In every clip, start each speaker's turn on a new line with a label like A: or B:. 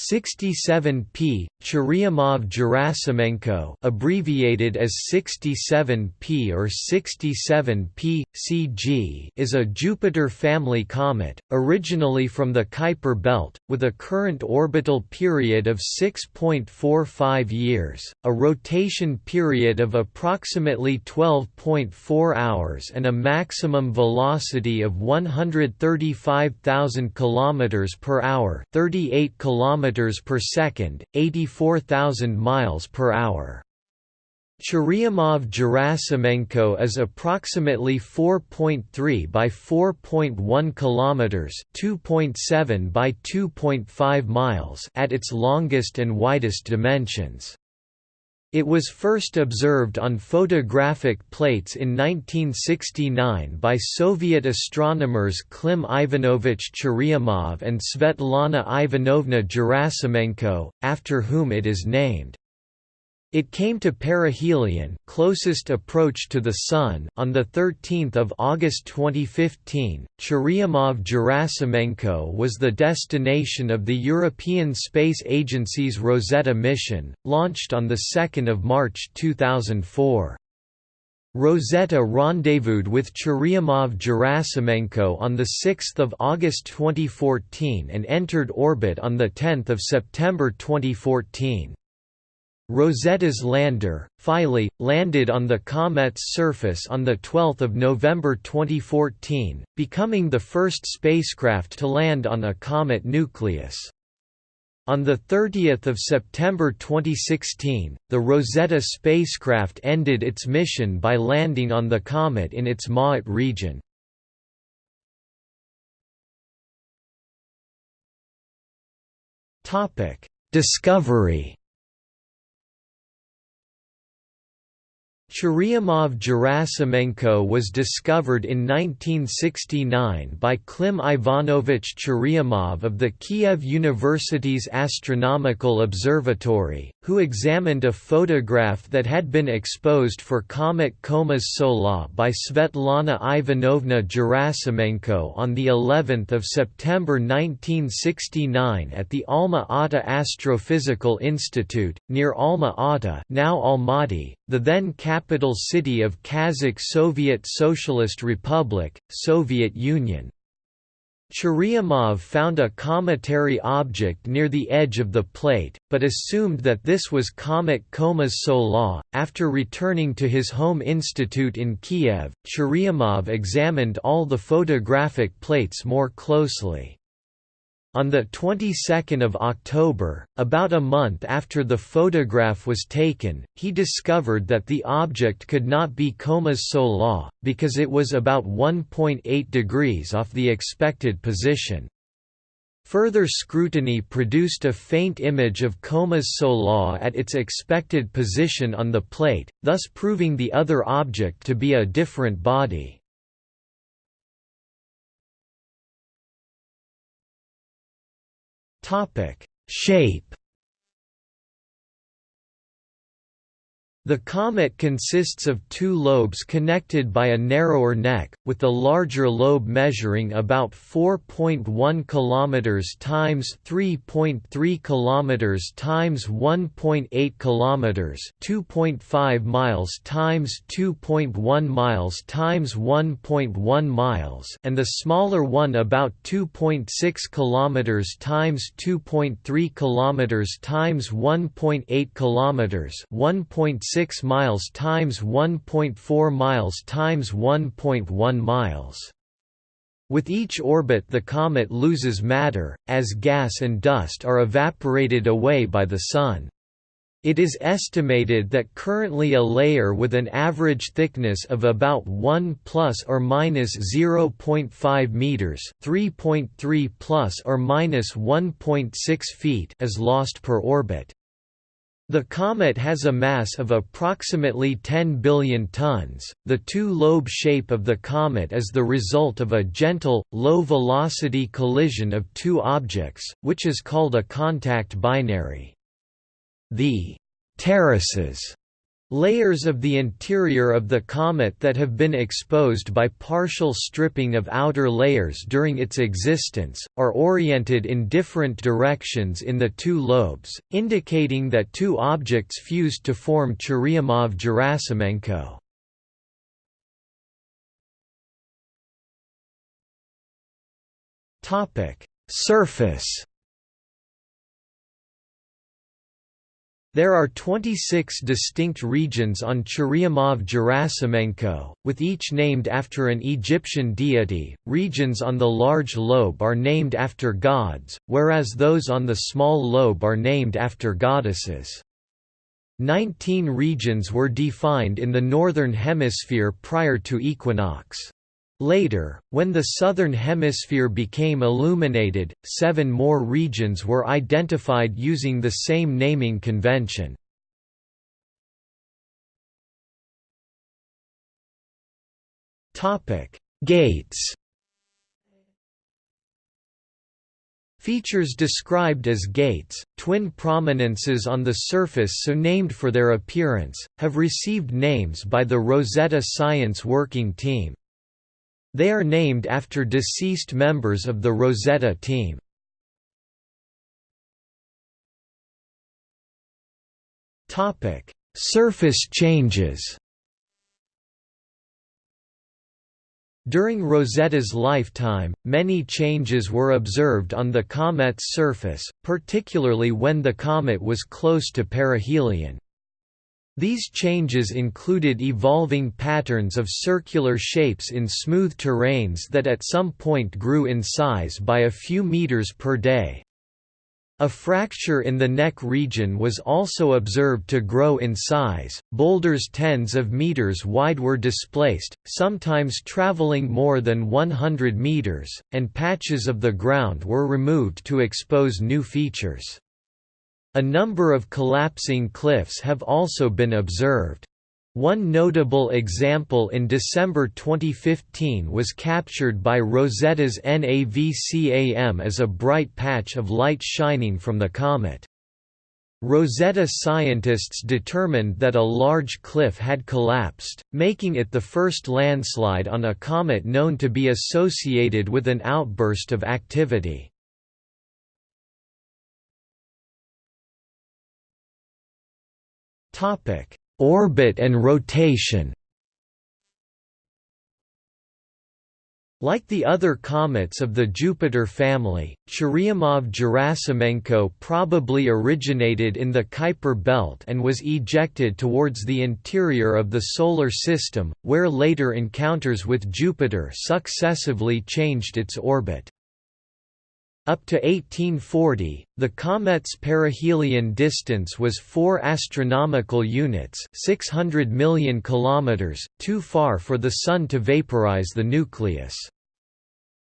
A: 67P Churyumov-Gerasimenko abbreviated as 67P or 67P CG is a Jupiter family comet originally from the Kuiper belt with a current orbital period of 6.45 years a rotation period of approximately 12.4 hours and a maximum velocity of 135,000 km per hour 38 km kilometers per second, 84,000 miles per hour. Churyumov-Gerasimenko is approximately 4.3 by 4.1 kilometers, 2.7 by 2.5 miles at its longest and widest dimensions. It was first observed on photographic plates in 1969 by Soviet astronomers Klim Ivanovich Churyumov and Svetlana Ivanovna Gerasimenko, after whom it is named. It came to perihelion closest approach to the Sun on 13 August 2015. Churyumov-Gerasimenko was the destination of the European Space Agency's Rosetta mission, launched on 2 March 2004. Rosetta rendezvoused with Churyumov-Gerasimenko on 6 August 2014 and entered orbit on 10 September 2014. Rosetta's lander, Philae, landed on the comet's surface on 12 November 2014, becoming the first spacecraft to land on a comet nucleus. On 30 September 2016, the Rosetta spacecraft ended its mission by landing on the comet in its Ma'at region. Discovery Churyumov-Gerasimenko was discovered in 1969 by Klim Ivanovich Churyumov of the Kiev University's Astronomical Observatory, who examined a photograph that had been exposed for comet Koma-Sola by Svetlana Ivanovna Gerasimenko on the 11th of September 1969 at the Alma-Ata Astrophysical Institute near Alma-Ata, now Almaty, the then capital city of Kazakh Soviet Socialist Republic, Soviet Union. Churyumov found a cometary object near the edge of the plate, but assumed that this was comet Koma-Sola. After returning to his home institute in Kiev, Churyumov examined all the photographic plates more closely. On the 22nd of October, about a month after the photograph was taken, he discovered that the object could not be Koma-Sola, because it was about 1.8 degrees off the expected position. Further scrutiny produced a faint image of Koma-Sola at its expected position on the plate, thus proving the other object to be a different body. Shape The comet consists of two lobes connected by a narrower neck, with the larger lobe measuring about 4.1 km times 3.3 km times 1.8 km 2.5 miles times 2.1 miles times 1.1 miles and the smaller one about 2.6 km times 2.3 km times 1.8 km 1.6 1.6 miles times 1.4 miles times 1.1 miles. With each orbit the comet loses matter, as gas and dust are evaporated away by the Sun. It is estimated that currently a layer with an average thickness of about 1 plus or minus 0.5 meters, 3.3 plus or minus 1.6 feet is lost per orbit. The comet has a mass of approximately 10 billion tons. The two-lobe shape of the comet is the result of a gentle, low-velocity collision of two objects, which is called a contact binary. The terraces Layers of the interior of the comet that have been exposed by partial stripping of outer layers during its existence, are oriented in different directions in the two lobes, indicating that two objects fused to form Churyumov-Gerasimenko. Surface There are 26 distinct regions on Churyumov-Gerasimenko, with each named after an Egyptian deity. Regions on the large lobe are named after gods, whereas those on the small lobe are named after goddesses. Nineteen regions were defined in the Northern Hemisphere prior to equinox. Later, when the Southern Hemisphere became illuminated, seven more regions were identified using the same naming convention. Gates Features described as gates, twin prominences on the surface so named for their appearance, have received names by the Rosetta Science Working Team. They are named after deceased members of the Rosetta team. Topic: Surface changes. During Rosetta's lifetime, many changes were observed on the comet's surface, particularly when the comet was close to perihelion. These changes included evolving patterns of circular shapes in smooth terrains that at some point grew in size by a few meters per day. A fracture in the neck region was also observed to grow in size. Boulders tens of meters wide were displaced, sometimes traveling more than 100 meters, and patches of the ground were removed to expose new features. A number of collapsing cliffs have also been observed. One notable example in December 2015 was captured by Rosetta's NAVCAM as a bright patch of light shining from the comet. Rosetta scientists determined that a large cliff had collapsed, making it the first landslide on a comet known to be associated with an outburst of activity. Orbit and rotation. Like the other comets of the Jupiter family, Churyumov-Gerasimenko probably originated in the Kuiper belt and was ejected towards the interior of the Solar System, where later encounters with Jupiter successively changed its orbit. Up to 1840, the comet's perihelion distance was 4 astronomical units, 600 million kilometers, too far for the sun to vaporize the nucleus.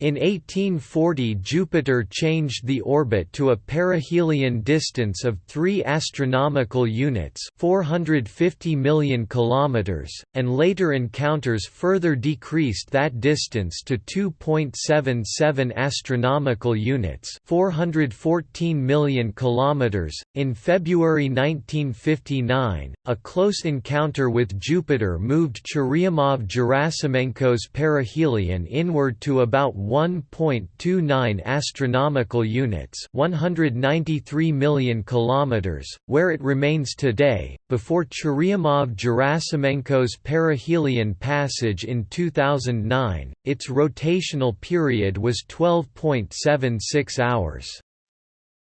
A: In 1840 Jupiter changed the orbit to a perihelion distance of 3 astronomical units 450 million kilometers, and later encounters further decreased that distance to 2.77 astronomical units 414 million kilometers. .In February 1959, a close encounter with Jupiter moved Churyumov-Gerasimenko's perihelion inward to about 1.29 astronomical units, 193 million kilometers, where it remains today. Before Churyumov-Gerasimenko's perihelion passage in 2009, its rotational period was 12.76 hours.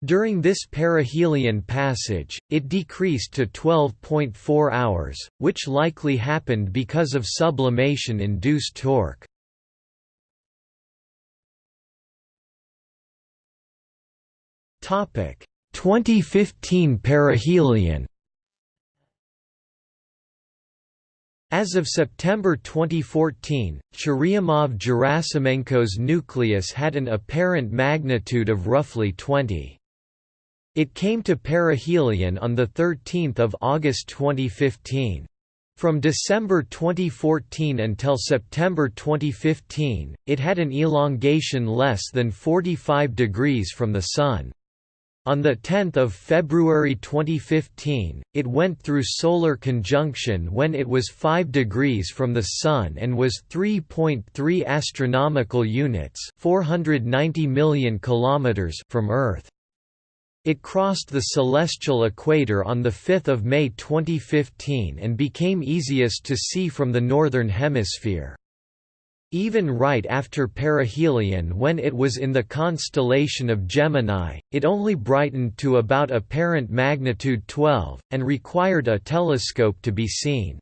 A: During this perihelion passage, it decreased to 12.4 hours, which likely happened because of sublimation-induced torque. Topic 2015 perihelion As of September 2014, Churyumov-Gerasimenko's nucleus had an apparent magnitude of roughly 20. It came to perihelion on 13 August 2015. From December 2014 until September 2015, it had an elongation less than 45 degrees from the Sun. On 10 February 2015, it went through solar conjunction when it was 5 degrees from the Sun and was 3.3 astronomical units 490 million kilometers from Earth. It crossed the celestial equator on 5 May 2015 and became easiest to see from the Northern Hemisphere. Even right after perihelion when it was in the constellation of Gemini, it only brightened to about apparent magnitude 12, and required a telescope to be seen.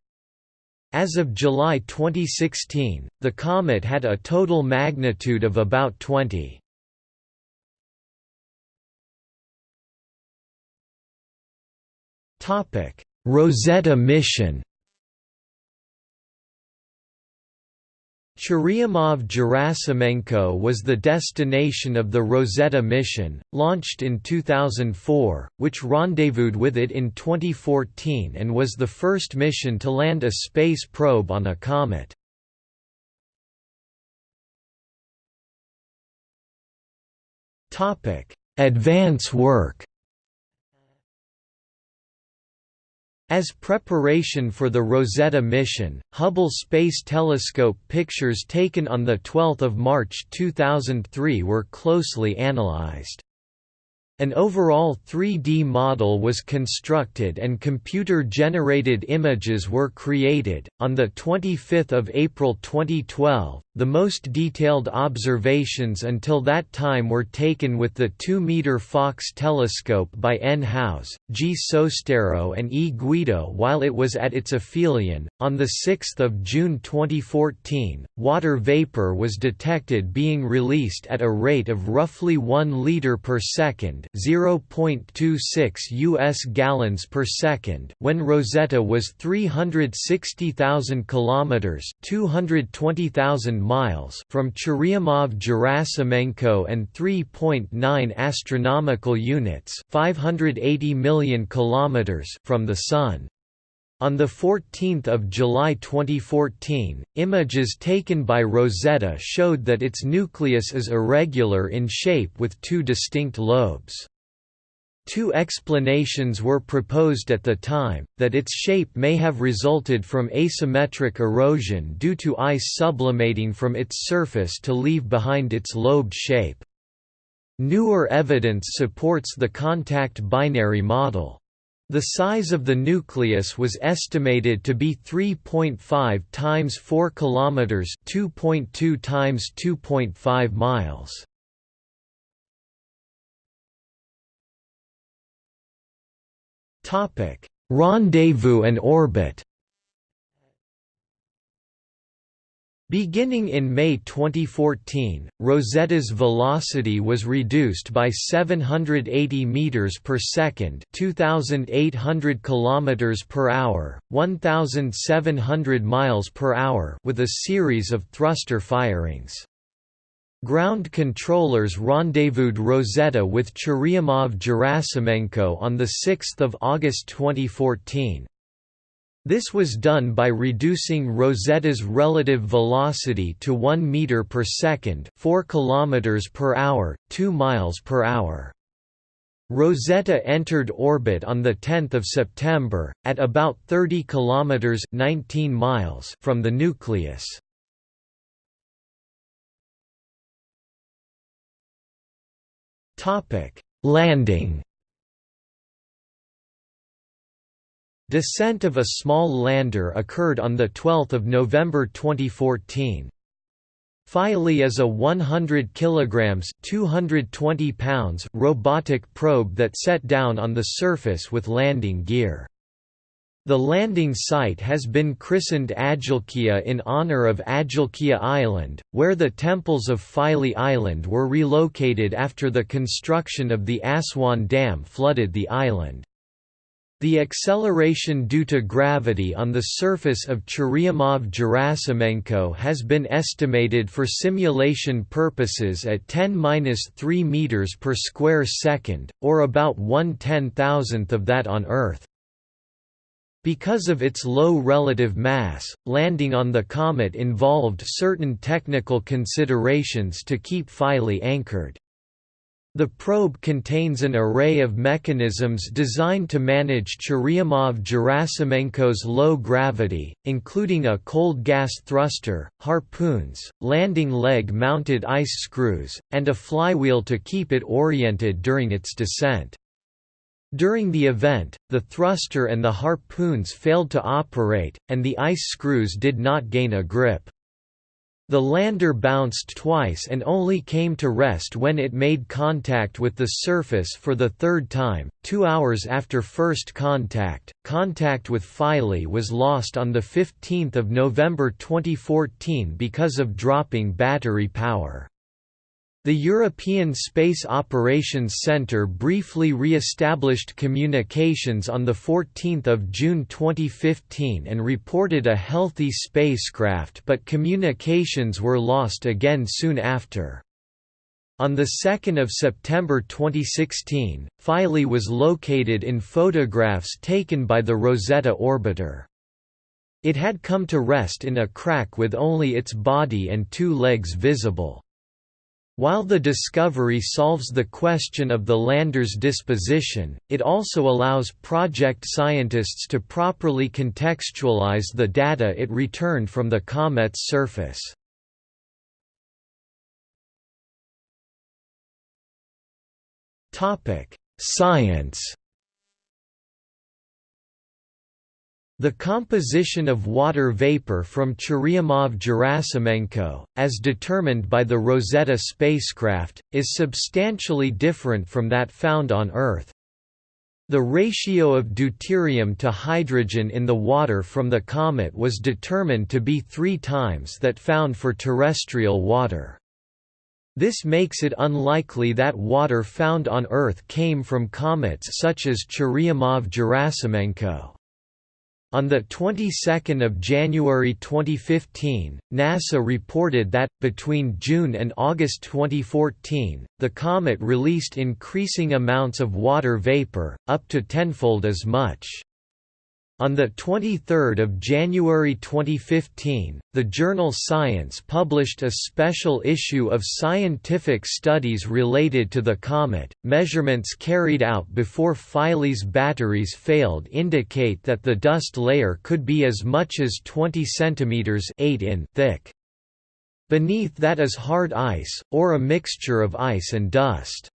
A: As of July 2016, the comet had a total magnitude of about 20. Rosetta mission Churyumov-Gerasimenko was the destination of the Rosetta mission, launched in 2004, which rendezvoused with it in 2014 and was the first mission to land a space probe on a comet. Advance work As preparation for the Rosetta mission, Hubble Space Telescope pictures taken on 12 March 2003 were closely analyzed. An overall 3D model was constructed and computer-generated images were created. On the 25th of April 2012, the most detailed observations until that time were taken with the 2-meter Faulkes telescope by N. Howes, G. Sostero and E. Guido while it was at its aphelion. On the 6th of June 2014, water vapor was detected being released at a rate of roughly 1 liter per second 0.26 US gallons per second when Rosetta was 360,000 kilometers, 220,000 miles from Churyumov-Gerasimenko and 3.9 astronomical units, 580 million kilometers from the sun. On 14 July 2014, images taken by Rosetta showed that its nucleus is irregular in shape with two distinct lobes. Two explanations were proposed at the time, that its shape may have resulted from asymmetric erosion due to ice sublimating from its surface to leave behind its lobed shape. Newer evidence supports the contact binary model. The size of the nucleus was estimated to be 3.5 times 4 kilometers, 2.2 times 2.5 miles. Topic: Rendezvous and orbit. Beginning in May 2014, Rosetta's velocity was reduced by 780 meters per second, 2800 kilometers per hour, 1700 miles per hour with a series of thruster firings. Ground controllers rendezvoused Rosetta with Churyumov-Gerasimenko on 6 August 2014. This was done by reducing Rosetta's relative velocity to 1 meter per second, 4 kilometers per hour, 2 miles per hour. Rosetta entered orbit on the 10th of September at about 30 kilometers, 19 miles from the nucleus. Topic: Landing Descent of a small lander occurred on 12 November 2014. Philae is a 100 kg 220 pounds robotic probe that set down on the surface with landing gear. The landing site has been christened Agilkia in honor of Agilkia Island, where the temples of Philae Island were relocated after the construction of the Aswan Dam flooded the island. The acceleration due to gravity on the surface of Churyumov-Gerasimenko has been estimated for simulation purposes at 10-3 meters per square second, or about one ten-thousandth of that on Earth. Because of its low relative mass, landing on the comet involved certain technical considerations to keep Philae anchored. The probe contains an array of mechanisms designed to manage Churyumov-Gerasimenko's low gravity, including a cold gas thruster, harpoons, landing leg-mounted ice screws, and a flywheel to keep it oriented during its descent. During the event, the thruster and the harpoons failed to operate, and the ice screws did not gain a grip. The lander bounced twice and only came to rest when it made contact with the surface for the third time, two hours after first contact. Contact with Philae was lost on 15 November 2014 because of dropping battery power. The European Space Operations Centre briefly re-established communications on 14 June 2015 and reported a healthy spacecraft but communications were lost again soon after. On 2 September 2016, Philae was located in photographs taken by the Rosetta orbiter. It had come to rest in a crack with only its body and two legs visible. While the discovery solves the question of the lander's disposition, it also allows project scientists to properly contextualize the data it returned from the comet's surface. Science The composition of water vapor from Churyumov-Gerasimenko, as determined by the Rosetta spacecraft, is substantially different from that found on Earth. The ratio of deuterium to hydrogen in the water from the comet was determined to be three times that found for terrestrial water. This makes it unlikely that water found on Earth came from comets such as Churyumov-Gerasimenko. On the 22nd of January 2015, NASA reported that between June and August 2014, the comet released increasing amounts of water vapor, up to tenfold as much. On 23 January 2015, the journal Science published a special issue of scientific studies related to the comet. Measurements carried out before Philae's batteries failed indicate that the dust layer could be as much as 20 cm 8 in thick. Beneath that is hard ice, or a mixture of ice and dust.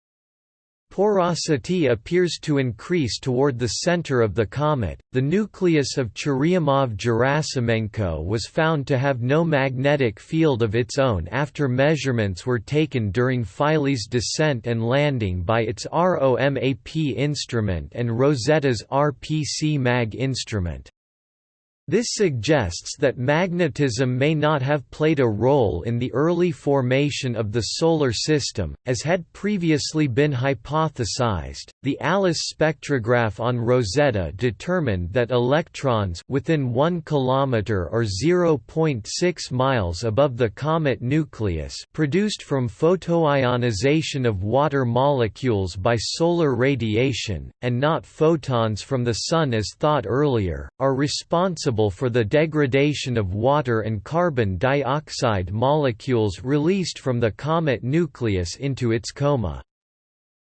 A: Porosity appears to increase toward the center of the comet. The nucleus of Churyumov-Gerasimenko was found to have no magnetic field of its own after measurements were taken during Philae's descent and landing by its ROMAP instrument and Rosetta's RPC-MAG instrument. This suggests that magnetism may not have played a role in the early formation of the Solar System, as had previously been hypothesized. The ALICE spectrograph on Rosetta determined that electrons within 1 km or 0.6 miles above the comet nucleus produced from photoionization of water molecules by solar radiation, and not photons from the Sun as thought earlier, are responsible responsible for the degradation of water and carbon dioxide molecules released from the comet nucleus into its coma.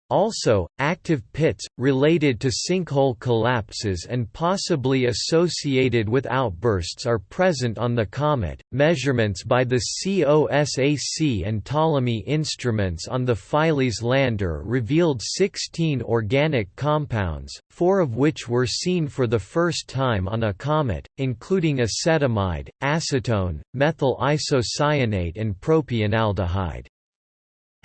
A: Also, active pits, related to sinkhole collapses and possibly associated with outbursts are present on the comet. Measurements by the COSAC and Ptolemy instruments on the Philae's lander revealed 16 organic compounds, four of which were seen for the first time on a comet, including acetamide, acetone, methyl isocyanate and propionaldehyde.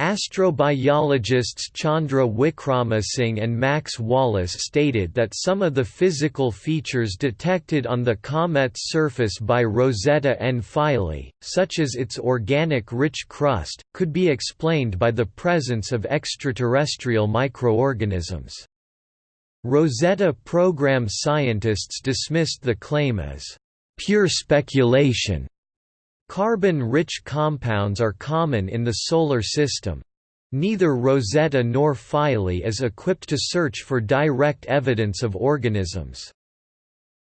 A: Astrobiologists Chandra Wickramasinghe and Max Wallis stated that some of the physical features detected on the comet's surface by Rosetta and Philae, such as its organic-rich crust, could be explained by the presence of extraterrestrial microorganisms. Rosetta program scientists dismissed the claim as pure speculation Carbon-rich compounds are common in the Solar System. Neither Rosetta nor Philae is equipped to search for direct evidence of organisms.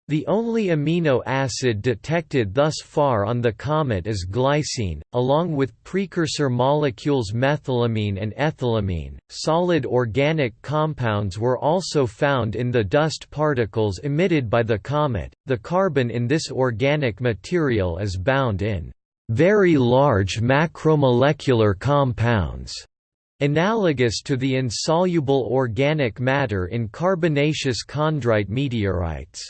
A: The only amino acid detected thus far on the comet is glycine, along with precursor molecules methylamine and ethylamine. Solid organic compounds were also found in the dust particles emitted by the comet. The carbon in this organic material is bound in very large macromolecular compounds, analogous to the insoluble organic matter in carbonaceous chondrite meteorites.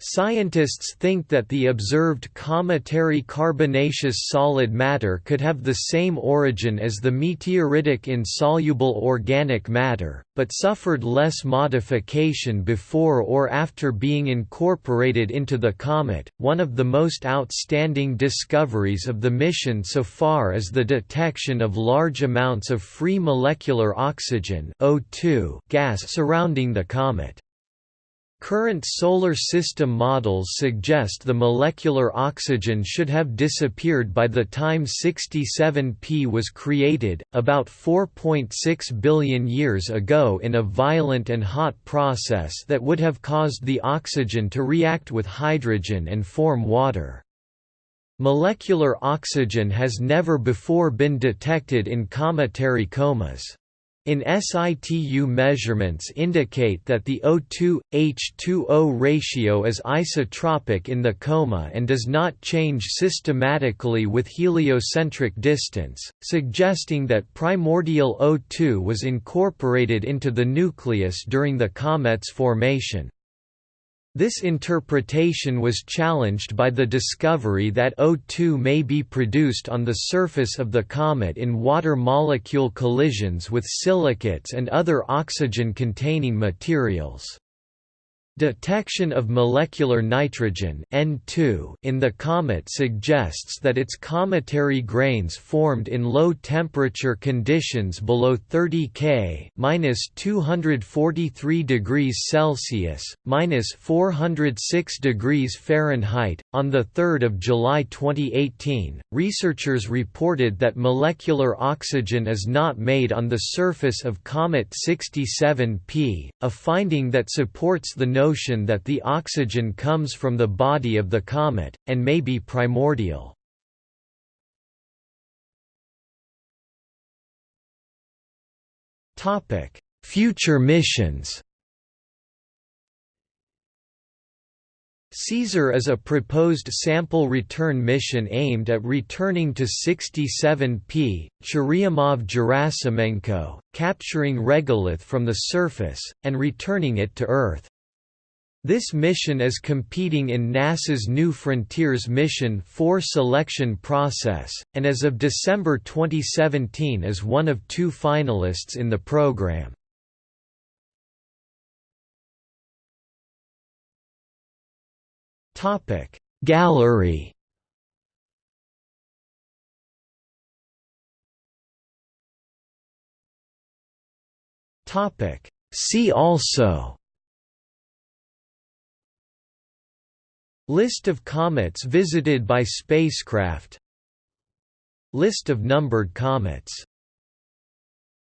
A: Scientists think that the observed cometary carbonaceous solid matter could have the same origin as the meteoritic insoluble organic matter, but suffered less modification before or after being incorporated into the comet. One of the most outstanding discoveries of the mission so far is the detection of large amounts of free molecular oxygen O2 gas surrounding the comet. Current solar system models suggest the molecular oxygen should have disappeared by the time 67P was created, about 4.6 billion years ago in a violent and hot process that would have caused the oxygen to react with hydrogen and form water. Molecular oxygen has never before been detected in cometary comas. In situ measurements indicate that the O2-H2O ratio is isotropic in the coma and does not change systematically with heliocentric distance, suggesting that primordial O2 was incorporated into the nucleus during the comet's formation. This interpretation was challenged by the discovery that O2 may be produced on the surface of the comet in water molecule collisions with silicates and other oxygen-containing materials. Detection of molecular nitrogen N2 in the comet suggests that its cometary grains formed in low-temperature conditions below 30 K (-243 degrees Celsius, (-406 degrees Fahrenheit). On the 3rd of July 2018, researchers reported that molecular oxygen is not made on the surface of comet 67P, a finding that supports the notion notion that the oxygen comes from the body of the comet, and may be primordial. Future missions CAESAR is a proposed sample return mission aimed at returning to 67P, Churyumov-Gerasimenko, capturing regolith from the surface, and returning it to Earth. This mission is competing in NASA's New Frontiers Mission 4 selection process, and as of December 2017 is one of two finalists in the program. Gallery See also List of comets visited by spacecraft. List of numbered comets